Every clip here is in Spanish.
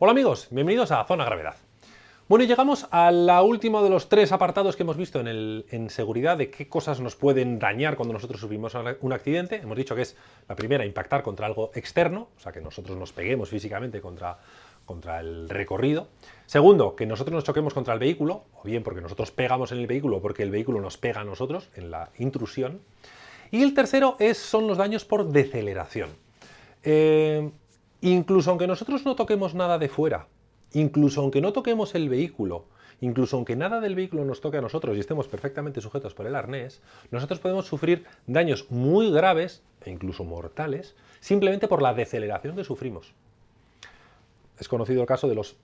Hola amigos, bienvenidos a Zona Gravedad. Bueno, y llegamos a la última de los tres apartados que hemos visto en, en, seguridad de qué cosas nos pueden dañar cuando nosotros sufrimos un accidente. Hemos dicho que es la primera, impactar contra algo externo, o sea, que nosotros nos peguemos físicamente contra, contra el recorrido. Segundo, que nosotros nos choquemos contra el vehículo, o bien porque nosotros pegamos en el vehículo o porque el vehículo nos pega a nosotros en la intrusión. Y el tercero es, son los daños por deceleración. Eh, Incluso aunque nosotros no toquemos nada de fuera, incluso aunque no toquemos el vehículo, incluso aunque nada del vehículo nos toque a nosotros y estemos perfectamente sujetos por el arnés, nosotros podemos sufrir daños muy graves e incluso mortales simplemente por la deceleración que sufrimos. Es conocido el caso de los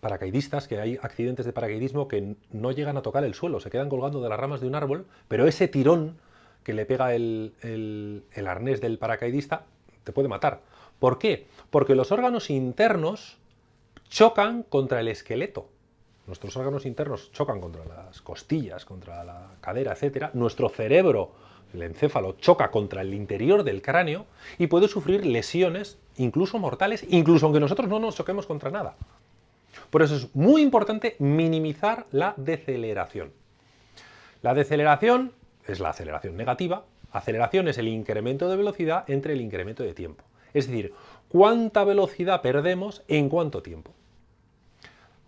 paracaidistas, que hay accidentes de paracaidismo que no llegan a tocar el suelo, se quedan colgando de las ramas de un árbol, pero ese tirón que le pega el, el arnés del paracaidista te puede matar. ¿Por qué? Porque los órganos internos chocan contra el esqueleto. Nuestros órganos internos chocan contra las costillas, contra la cadera, etc. Nuestro cerebro, el encéfalo, choca contra el interior del cráneo y puede sufrir lesiones, incluso mortales, incluso aunque nosotros no nos choquemos contra nada. Por eso es muy importante minimizar la deceleración. La deceleración es la aceleración negativa, aceleración es el incremento de velocidad entre el incremento de tiempo. Es decir, cuánta velocidad perdemos en cuánto tiempo.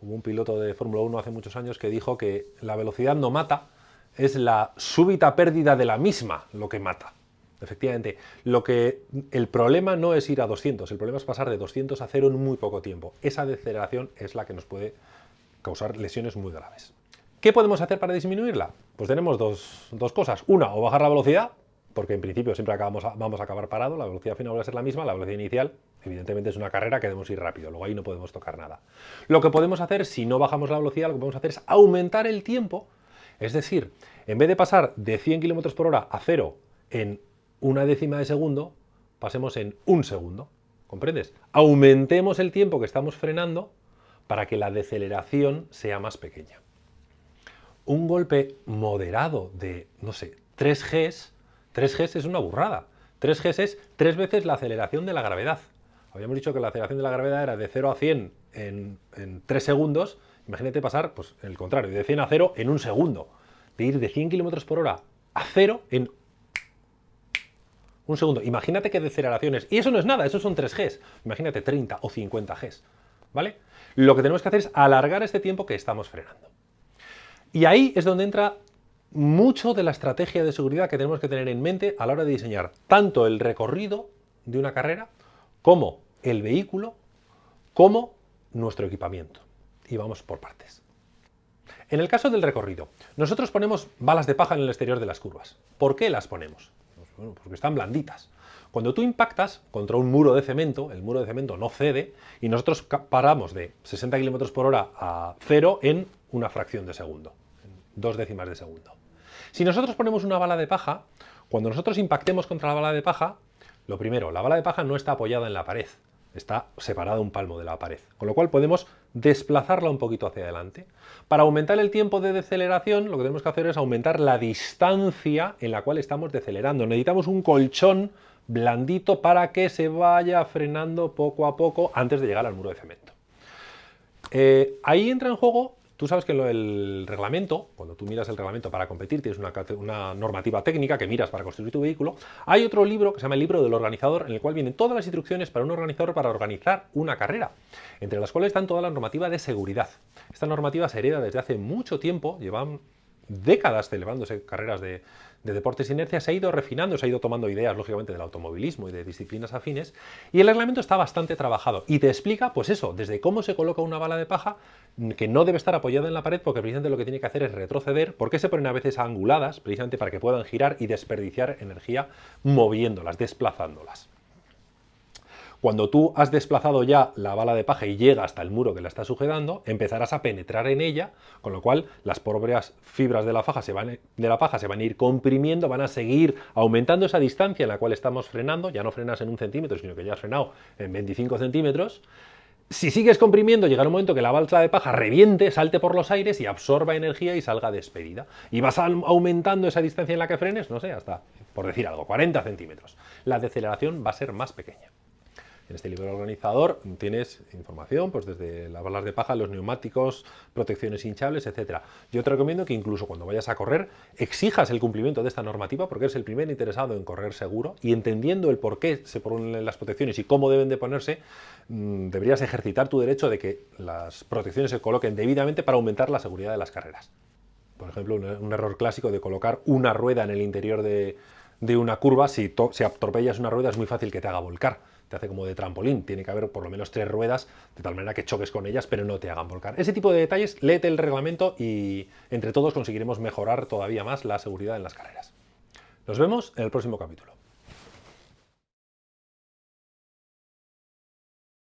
Hubo un piloto de Fórmula 1 hace muchos años que dijo que la velocidad no mata, es la súbita pérdida de la misma lo que mata. Efectivamente, lo que, el problema no es ir a 200, el problema es pasar de 200 a 0 en muy poco tiempo. Esa deceleración es la que nos puede causar lesiones muy graves. ¿Qué podemos hacer para disminuirla? Pues tenemos dos, dos cosas. Una, o bajar la velocidad, porque en principio siempre acabamos vamos a acabar parado, la velocidad final va a ser la misma, la velocidad inicial evidentemente es una carrera que debemos ir rápido, luego ahí no podemos tocar nada. Lo que podemos hacer, si no bajamos la velocidad, lo que podemos hacer es aumentar el tiempo, es decir, en vez de pasar de 100 km por hora a cero en una décima de segundo, pasemos en un segundo, ¿comprendes? Aumentemos el tiempo que estamos frenando para que la deceleración sea más pequeña. Un golpe moderado de, no sé, 3 Gs 3G es una burrada. 3G es tres veces la aceleración de la gravedad. Habíamos dicho que la aceleración de la gravedad era de 0 a 100 en, 3 segundos. Imagínate pasar, pues, el contrario, de 100 a 0 en un segundo. De ir de 100 km por hora a 0 en un segundo. Imagínate que deceleraciones. Y eso no es nada, eso son 3 Gs. Imagínate 30 o 50 Gs. ¿Vale? Lo que tenemos que hacer es alargar este tiempo que estamos frenando. Y ahí es donde entra mucho de la estrategia de seguridad que tenemos que tener en mente a la hora de diseñar tanto el recorrido de una carrera como el vehículo como nuestro equipamiento. Y vamos por partes. En el caso del recorrido, nosotros ponemos balas de paja en el exterior de las curvas. ¿Por qué las ponemos? Pues porque están blanditas. Cuando tú impactas contra un muro de cemento, el muro de cemento no cede y nosotros paramos de 60 km por hora a cero en una fracción de segundo, dos décimas de segundo. Si nosotros ponemos una bala de paja, cuando nosotros impactemos contra la bala de paja, lo primero, la bala de paja no está apoyada en la pared, está separada un palmo de la pared, con lo cual podemos desplazarla un poquito hacia adelante. Para aumentar el tiempo de deceleración, lo que tenemos que hacer es aumentar la distancia en la cual estamos decelerando. Necesitamos un colchón blandito para que se vaya frenando poco a poco antes de llegar al muro de cemento. Eh, ahí entra en juego Tú sabes que en el reglamento, cuando tú miras el reglamento para competir, tienes una, una, normativa técnica que miras para construir tu vehículo, hay otro libro que se llama el libro del organizador, en el cual vienen todas las instrucciones para un organizador para organizar una carrera, entre las cuales están toda la normativa de seguridad. Esta normativa se hereda desde hace mucho tiempo, llevan décadas celebrándose carreras de, deportes de inercia, se ha ido refinando, se ha ido tomando ideas, lógicamente, del automovilismo y de disciplinas afines, y el reglamento está bastante trabajado y te explica, pues eso, desde cómo se coloca una bala de paja que no debe estar apoyada en la pared porque precisamente lo que tiene que hacer es retroceder, porque se ponen a veces anguladas, precisamente para que puedan girar y desperdiciar energía moviéndolas, desplazándolas. Cuando tú has desplazado ya la bala de paja y llega hasta el muro que la está sujetando, empezarás a penetrar en ella, con lo cual las propias fibras de la, faja se van, de la paja se van a ir comprimiendo, van a seguir aumentando esa distancia en la cual estamos frenando, ya no frenas en un centímetro, sino que ya has frenado en 25 centímetros, si sigues comprimiendo, llegará un momento que la balsa de paja reviente, salte por los aires y absorba energía y salga despedida. Y vas aumentando esa distancia en la que frenes, no sé, hasta, por decir algo, 40 centímetros. La deceleración va a ser más pequeña. En este libro organizador tienes información pues desde las balas de paja, los neumáticos, protecciones hinchables, etc. Yo te recomiendo que incluso cuando vayas a correr exijas el cumplimiento de esta normativa porque eres el primer interesado en correr seguro y entendiendo el por qué se ponen las protecciones y cómo deben de ponerse, mm, deberías ejercitar tu derecho de que las protecciones se coloquen debidamente para aumentar la seguridad de las carreras. Por ejemplo, un, error clásico de colocar una rueda en el interior de, una curva, si, si atropellas una rueda es muy fácil que te haga volcar, te hace como de trampolín, tiene que haber por lo menos tres ruedas, de tal manera que choques con ellas, pero no te hagan volcar. Ese tipo de detalles, léete el reglamento y entre todos conseguiremos mejorar todavía más la seguridad en las carreras. Nos vemos en el próximo capítulo.